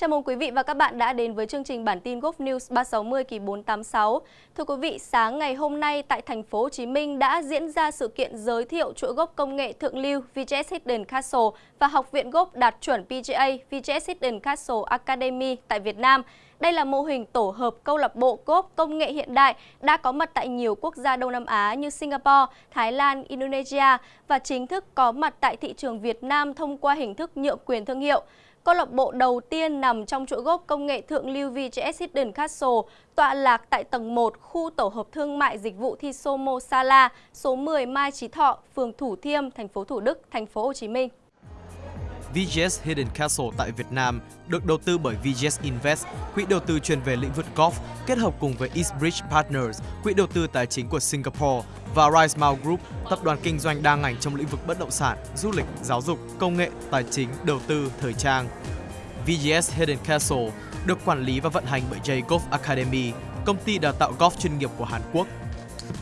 Chào mừng quý vị và các bạn đã đến với chương trình bản tin Golf News 360 kỳ 486. Thưa quý vị, sáng ngày hôm nay tại thành phố Hồ Chí Minh đã diễn ra sự kiện giới thiệu chuỗi gốc công nghệ thượng lưu VGS Hidden Castle và Học viện gốc đạt chuẩn PGA VGS Hidden Castle Academy tại Việt Nam. Đây là mô hình tổ hợp câu lạc bộ gốc công nghệ hiện đại đã có mặt tại nhiều quốc gia Đông Nam Á như Singapore, Thái Lan, Indonesia và chính thức có mặt tại thị trường Việt Nam thông qua hình thức nhượng quyền thương hiệu. Câu lạc bộ đầu tiên nằm trong chuỗi gốc công nghệ thượng lưu VGS Hidden Castle, tọa lạc tại tầng 1 khu tổ hợp thương mại dịch vụ Thisomo Sala, số 10 Mai Chí Thọ, phường Thủ Thiêm, thành phố Thủ Đức, thành phố Hồ Chí Minh. VGS Hidden Castle tại Việt Nam được đầu tư bởi VGS Invest, quỹ đầu tư chuyên về lĩnh vực golf, kết hợp cùng với Eastbridge Partners, quỹ đầu tư tài chính của Singapore và Risemount Group, tập đoàn kinh doanh đa ngành trong lĩnh vực bất động sản, du lịch, giáo dục, công nghệ, tài chính, đầu tư, thời trang. VGS Hidden Castle được quản lý và vận hành bởi J Golf Academy, công ty đào tạo golf chuyên nghiệp của Hàn Quốc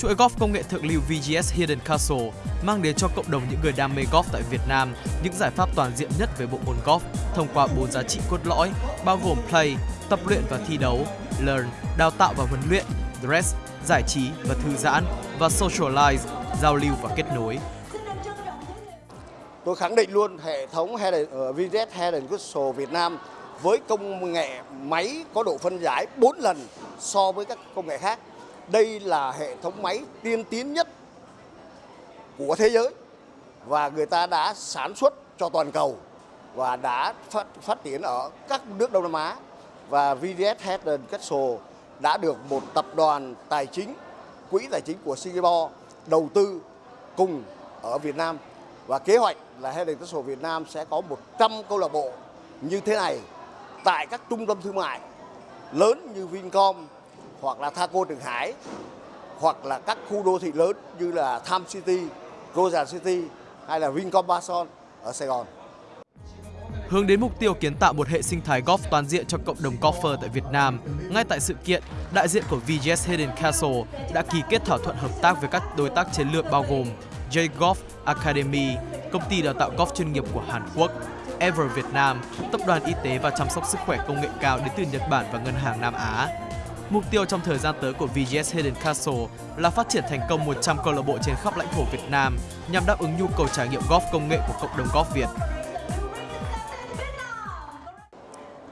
Chuỗi golf công nghệ thượng lưu VGS Hidden Castle mang đến cho cộng đồng những người đam mê golf tại Việt Nam những giải pháp toàn diện nhất về bộ môn golf thông qua bốn giá trị cốt lõi bao gồm play, tập luyện và thi đấu, learn, đào tạo và huấn luyện, dress, giải trí và thư giãn và socialize, giao lưu và kết nối. Tôi khẳng định luôn hệ thống Hidden, ờ, uh, VGS Hidden Castle Việt Nam với công nghệ máy có độ phân giải 4 lần so với các công nghệ khác đây là hệ thống máy tiên tiến nhất của thế giới và người ta đã sản xuất cho toàn cầu và đã phát, phát triển ở các nước Đông Nam Á. Và VDS Hedden Castle đã được một tập đoàn tài chính, quỹ tài chính của Singapore đầu tư cùng ở Việt Nam. Và kế hoạch là Hedden Castle Việt Nam sẽ có 100 câu lạc bộ như thế này tại các trung tâm thương mại lớn như Vincom, hoặc là Thaco Trường Hải hoặc là các khu đô thị lớn như là Tham City, Rosa City hay là Vincom Bason ở Sài Gòn. Hướng đến mục tiêu kiến tạo một hệ sinh thái golf toàn diện cho cộng đồng golfer tại Việt Nam, ngay tại sự kiện, đại diện của VGS Hidden Castle đã ký kết thỏa thuận hợp tác với các đối tác chiến lược bao gồm J Golf Academy, công ty đào tạo golf chuyên nghiệp của Hàn Quốc, Ever Việt Nam, tập đoàn y tế và chăm sóc sức khỏe công nghệ cao đến từ Nhật Bản và Ngân hàng Nam Á, Mục tiêu trong thời gian tới của VGS Hidden Castle là phát triển thành công 100 câu lạc bộ trên khắp lãnh thổ Việt Nam nhằm đáp ứng nhu cầu trải nghiệm golf công nghệ của cộng đồng golf Việt.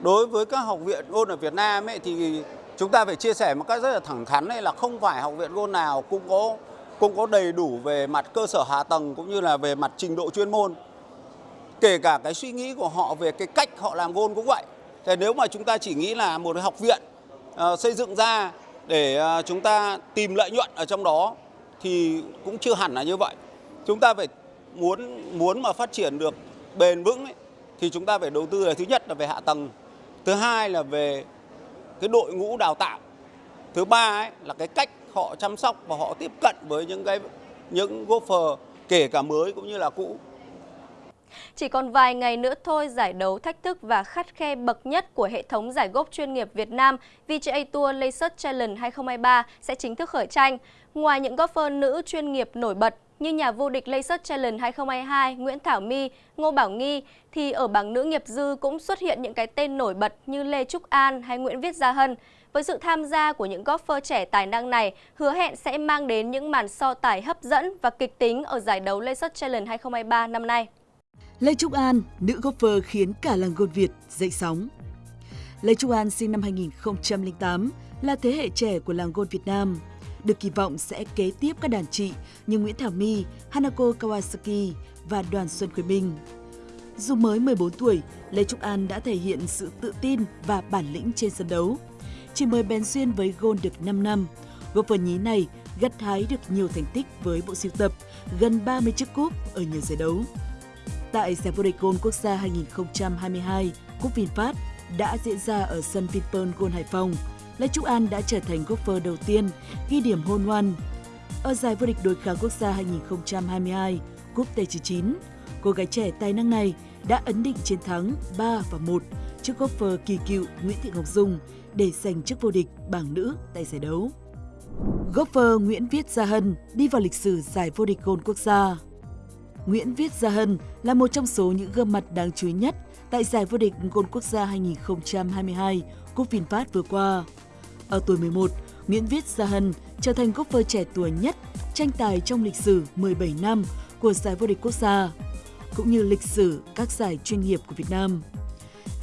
Đối với các học viện golf ở Việt Nam ấy, thì chúng ta phải chia sẻ một cách rất là thẳng thắn là không phải học viện golf nào cũng có cũng có đầy đủ về mặt cơ sở hạ tầng cũng như là về mặt trình độ chuyên môn. Kể cả cái suy nghĩ của họ về cái cách họ làm gôn cũng vậy. Thì nếu mà chúng ta chỉ nghĩ là một học viện Ờ, xây dựng ra để ờ, chúng ta tìm lợi nhuận ở trong đó thì cũng chưa hẳn là như vậy. Chúng ta phải muốn muốn mà phát triển được bền vững ấy, thì chúng ta phải đầu tư là thứ nhất là về hạ tầng, thứ hai là về cái đội ngũ đào tạo, thứ ba ấy, là cái cách họ chăm sóc và họ tiếp cận với những cái những golfer kể cả mới cũng như là cũ chỉ còn vài ngày nữa thôi, giải đấu thách thức và khắt khe bậc nhất của hệ thống giải gốc chuyên nghiệp Việt Nam VGA Tour Laser Challenge 2023 sẽ chính thức khởi tranh. Ngoài những golfer nữ chuyên nghiệp nổi bật như nhà vô địch Laser Challenge 2022 Nguyễn Thảo My, Ngô Bảo Nghi, thì ở bảng nữ nghiệp dư cũng xuất hiện những cái tên nổi bật như Lê Trúc An hay Nguyễn Viết Gia Hân. Với sự tham gia của những golfer trẻ tài năng này, hứa hẹn sẽ mang đến những màn so tài hấp dẫn và kịch tính ở giải đấu Laser Challenge 2023 năm nay. Lê Trúc An, nữ golfer khiến cả làng golf Việt dậy sóng. Lê Trúc An sinh năm 2008, là thế hệ trẻ của làng golf Việt Nam. Được kỳ vọng sẽ kế tiếp các đàn chị như Nguyễn Thảo My, Hanako Kawasaki và Đoàn Xuân Quế Minh. Dù mới 14 tuổi, Lê Trúc An đã thể hiện sự tự tin và bản lĩnh trên sân đấu. Chỉ mới bén duyên với gôn được 5 năm, golfer nhí này gặt hái được nhiều thành tích với bộ siêu tập, gần 30 chiếc cúp ở nhiều giải đấu tại giải vô địch golf Quốc gia 2022 Cúp VinFast đã diễn ra ở sân Vinpearl Golf Hải Phòng. Lê Trúc An đã trở thành golfer đầu tiên ghi điểm hôn hoan. Ở giải vô địch đối kháng quốc gia 2022 Cúp T99, cô gái trẻ tài năng này đã ấn định chiến thắng 3 và 1 trước golfer kỳ cựu Nguyễn Thị Ngọc Dung để giành chức vô địch bảng nữ tại giải đấu. Golfer Nguyễn Viết Gia Hân đi vào lịch sử giải vô địch gôn quốc gia. Nguyễn Viết Gia Hân là một trong số những gương mặt đáng chú ý nhất tại giải vô địch Gôn Quốc gia 2022 Cúp VinFast vừa qua. Ở tuổi 11, Nguyễn Viết Gia Hân trở thành golfer trẻ tuổi nhất tranh tài trong lịch sử 17 năm của giải vô địch quốc gia, cũng như lịch sử các giải chuyên nghiệp của Việt Nam.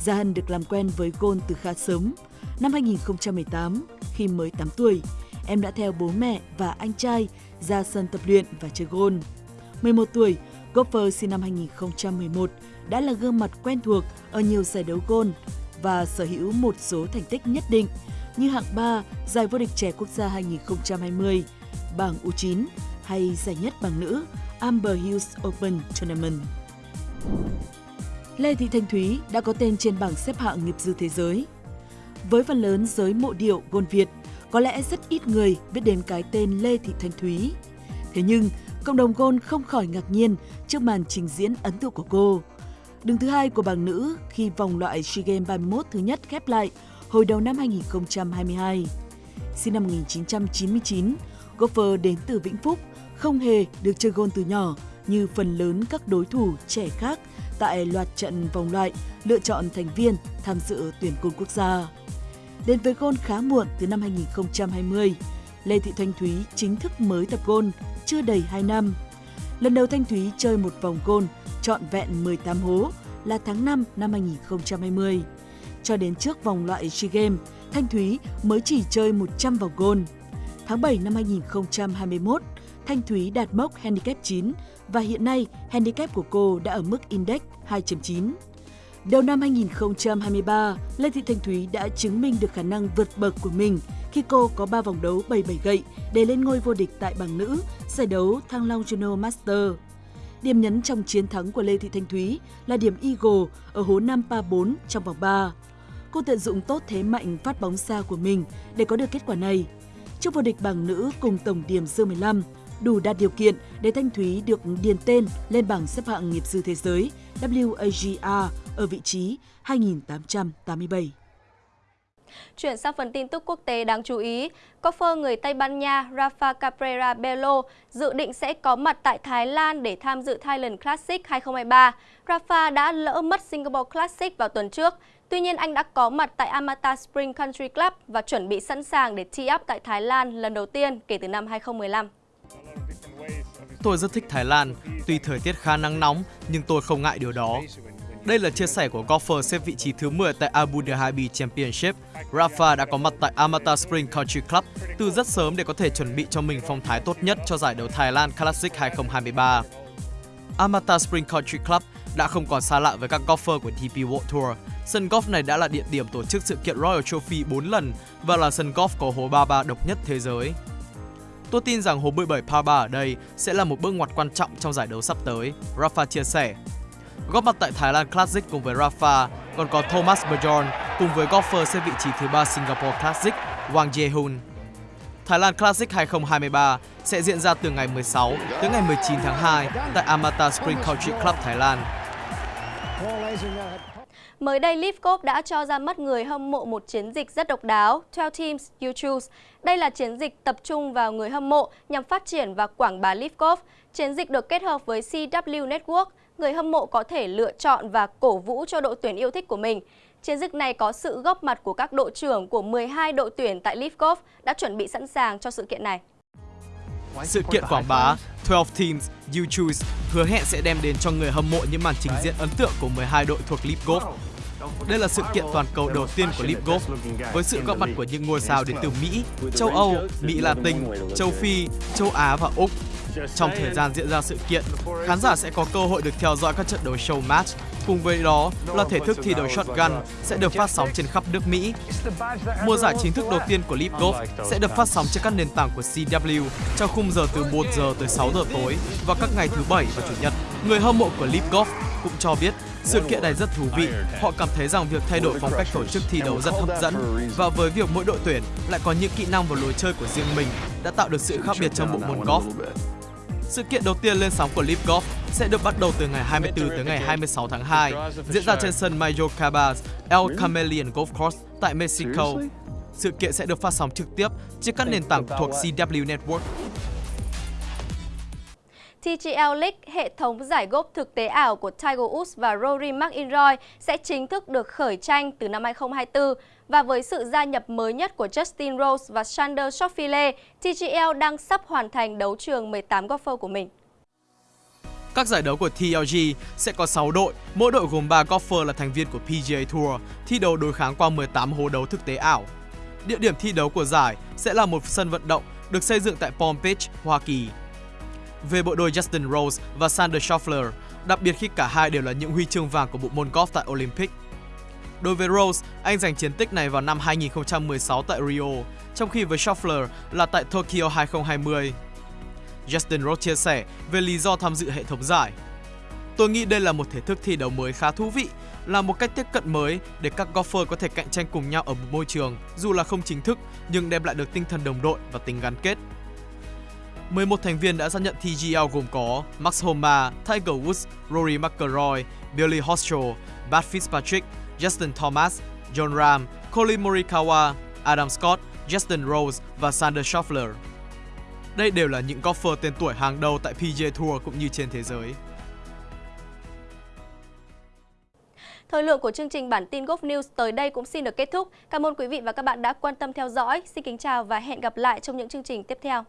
Gia Hân được làm quen với gôn từ khá sớm. Năm 2018, khi mới 8 tuổi, em đã theo bố mẹ và anh trai ra sân tập luyện và chơi gôn. 11 tuổi, golfer sinh năm 2011 đã là gương mặt quen thuộc ở nhiều giải đấu gôn và sở hữu một số thành tích nhất định như hạng 3 giải vô địch trẻ quốc gia 2020, bảng U9 hay giải nhất bảng nữ Amber Hills Open Tournament. Lê Thị Thanh Thúy đã có tên trên bảng xếp hạng nghiệp dư thế giới. Với phần lớn giới mộ điệu gôn Việt, có lẽ rất ít người biết đến cái tên Lê Thị Thanh Thúy. Thế nhưng, cộng đồng gôn không khỏi ngạc nhiên trước màn trình diễn ấn tượng của cô. Đứng thứ hai của bảng nữ khi vòng loại SEA Games 31 thứ nhất khép lại hồi đầu năm 2022. Sinh năm 1999, golfer đến từ Vĩnh Phúc, không hề được chơi gôn từ nhỏ như phần lớn các đối thủ trẻ khác tại loạt trận vòng loại lựa chọn thành viên tham dự tuyển côn quốc gia. Đến với gôn khá muộn từ năm 2020, Lê Thị Thanh Thúy chính thức mới tập gôn chưa đầy 2 năm. Lần đầu Thanh Thúy chơi một vòng gôn trọn vẹn 18 hố là tháng 5 năm 2020. Cho đến trước vòng loại SEA Games, Thanh Thúy mới chỉ chơi 100 vòng gôn. Tháng 7 năm 2021, Thanh Thúy đạt mốc handicap 9 và hiện nay handicap của cô đã ở mức index 2.9. Đầu năm 2023, Lê Thị Thanh Thúy đã chứng minh được khả năng vượt bậc của mình khi cô có 3 vòng đấu 77 gậy để lên ngôi vô địch tại bảng nữ giải đấu Thăng Long Juno Master. Điểm nhấn trong chiến thắng của Lê Thị Thanh Thúy là điểm Eagle ở hố 5 pa 4 trong vòng 3. Cô tận dụng tốt thế mạnh phát bóng xa của mình để có được kết quả này. Trước vô địch bảng nữ cùng tổng điểm dư 15, đủ đạt điều kiện để Thanh Thúy được điền tên lên bảng xếp hạng nghiệp dư thế giới WAGR ở vị trí 2887. Chuyển sang phần tin tức quốc tế đáng chú ý, golfer người Tây Ban Nha Rafa Cabrera Bello dự định sẽ có mặt tại Thái Lan để tham dự Thailand Classic 2023. Rafa đã lỡ mất Singapore Classic vào tuần trước. Tuy nhiên, anh đã có mặt tại Amata Spring Country Club và chuẩn bị sẵn sàng để tee up tại Thái Lan lần đầu tiên kể từ năm 2015. Tôi rất thích Thái Lan, tuy thời tiết khá nắng nóng nhưng tôi không ngại điều đó. Đây là chia sẻ của golfer xếp vị trí thứ 10 tại Abu Dhabi Championship. Rafa đã có mặt tại Amata Spring Country Club từ rất sớm để có thể chuẩn bị cho mình phong thái tốt nhất cho giải đấu Thái Lan Classic 2023. Amata Spring Country Club đã không còn xa lạ với các golfer của DP World Tour. Sân golf này đã là địa điểm tổ chức sự kiện Royal Trophy 4 lần và là sân golf có hố 33 độc nhất thế giới. Tôi tin rằng hố 17 par 3 ở đây sẽ là một bước ngoặt quan trọng trong giải đấu sắp tới, Rafa chia sẻ. Góp mặt tại Thái Lan Classic cùng với Rafa, còn có Thomas Bjorn cùng với golfer xếp vị trí thứ ba Singapore Classic, Wang Jae-hun. Thái Lan Classic 2023 sẽ diễn ra từ ngày 16 tới ngày 19 tháng 2 tại Amata Spring Country Club, Thái Lan. Mới đây, Leaf Golf đã cho ra mắt người hâm mộ một chiến dịch rất độc đáo, 12 Teams You Choose. Đây là chiến dịch tập trung vào người hâm mộ nhằm phát triển và quảng bá Leaf Golf. Chiến dịch được kết hợp với CW Network, người hâm mộ có thể lựa chọn và cổ vũ cho đội tuyển yêu thích của mình. Chiến dịch này có sự góp mặt của các đội trưởng của 12 đội tuyển tại Leaf Golf đã chuẩn bị sẵn sàng cho sự kiện này. Sự kiện quảng bá 12 Teams You Choose hứa hẹn sẽ đem đến cho người hâm mộ những màn trình diễn ấn tượng của 12 đội thuộc Leaf Golf. Đây là sự kiện toàn cầu đầu tiên của Leaf Golf với sự góp mặt của những ngôi sao đến từ Mỹ, châu Âu, Mỹ Latin, châu Phi, châu Á và Úc. Trong thời gian diễn ra sự kiện, khán giả sẽ có cơ hội được theo dõi các trận đấu show match. Cùng với đó là thể thức thi đấu shotgun sẽ được phát sóng trên khắp nước Mỹ. Mùa giải chính thức đầu tiên của Leap Golf sẽ được phát sóng trên các nền tảng của CW trong khung giờ từ 1 giờ tới 6 giờ tối vào các ngày thứ bảy và chủ nhật. Người hâm mộ của Leap Golf cũng cho biết sự kiện này rất thú vị. Họ cảm thấy rằng việc thay đổi phong cách tổ chức thi đấu rất hấp dẫn và với việc mỗi đội tuyển lại có những kỹ năng và lối chơi của riêng mình đã tạo được sự khác biệt trong bộ môn golf. Sự kiện đầu tiên lên sóng của Leap Golf sẽ được bắt đầu từ ngày 24 tới ngày 26 tháng 2, diễn ra trên sân Mayo Cabas El Chameleon Golf Course tại Mexico. Sự kiện sẽ được phát sóng trực tiếp trên các nền tảng thuộc CW Network. TGL League, hệ thống giải golf thực tế ảo của Tiger Woods và Rory McIlroy sẽ chính thức được khởi tranh từ năm 2024. Và với sự gia nhập mới nhất của Justin Rose và Sander Schauffele, TGL đang sắp hoàn thành đấu trường 18 golfer của mình. Các giải đấu của TLG sẽ có 6 đội, mỗi đội gồm 3 golfer là thành viên của PGA Tour, thi đấu đối kháng qua 18 hố đấu thực tế ảo. Địa điểm thi đấu của giải sẽ là một sân vận động được xây dựng tại Palm Beach, Hoa Kỳ. Về bộ đôi Justin Rose và Sander Schauffele, đặc biệt khi cả hai đều là những huy chương vàng của bộ môn golf tại Olympic. Đối với Rose, anh giành chiến tích này vào năm 2016 tại Rio, trong khi với Schauffele là tại Tokyo 2020. Justin Rose chia sẻ về lý do tham dự hệ thống giải. Tôi nghĩ đây là một thể thức thi đấu mới khá thú vị, là một cách tiếp cận mới để các golfer có thể cạnh tranh cùng nhau ở một môi trường, dù là không chính thức nhưng đem lại được tinh thần đồng đội và tình gắn kết. 11 thành viên đã xác nhận TGL gồm có Max Homa, Tiger Woods, Rory McIlroy, Billy Horschel, Bart Fitzpatrick, Justin Thomas, John Ram, Colin Morikawa, Adam Scott, Justin Rose và Sander Schauffele. Đây đều là những golfer tên tuổi hàng đầu tại PGA Tour cũng như trên thế giới. Thời lượng của chương trình bản tin Golf News tới đây cũng xin được kết thúc. Cảm ơn quý vị và các bạn đã quan tâm theo dõi. Xin kính chào và hẹn gặp lại trong những chương trình tiếp theo.